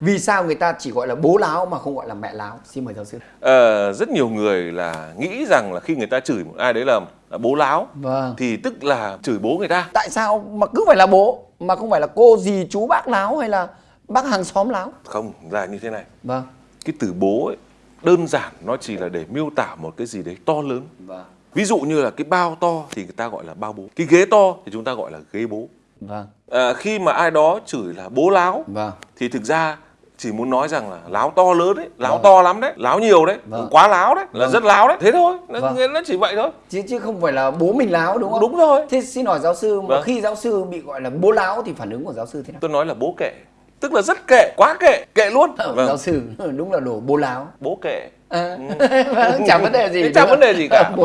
vì sao người ta chỉ gọi là bố láo mà không gọi là mẹ láo? Xin mời giáo sư. Ờ, rất nhiều người là nghĩ rằng là khi người ta chửi một ai đấy là, là bố láo vâng. thì tức là chửi bố người ta. Tại sao mà cứ phải là bố mà không phải là cô dì chú bác láo hay là bác hàng xóm láo? Không là như thế này. Vâng. Cái từ bố ấy đơn giản nó chỉ là để miêu tả một cái gì đấy to lớn. Vâng. Ví dụ như là cái bao to thì người ta gọi là bao bố. Cái ghế to thì chúng ta gọi là ghế bố. Vâng. À, khi mà ai đó chửi là bố láo vâng. thì thực ra chỉ muốn nói rằng là láo to lớn đấy láo to lắm đấy láo nhiều đấy Vâng. quá láo đấy là Vâng. rất láo đấy. Thế thôi nó, Vâng. nó chỉ vậy thôi. Chứ chứ không phải là bố mình láo đúng không? Đúng rồi. Thế xin hỏi giáo sư mà Vâng. khi giáo sư bị gọi là bố láo thì phản ứng của giáo sư thế nào? Tôi nói là bố kệ. Tức là rất kệ quá kệ kệ luôn. Ờ, vâng. giáo sư đúng là đồ bố láo. Bố kệ. À, vâng, chẳng vấn đề gì chẳng vấn đề gì cả. bố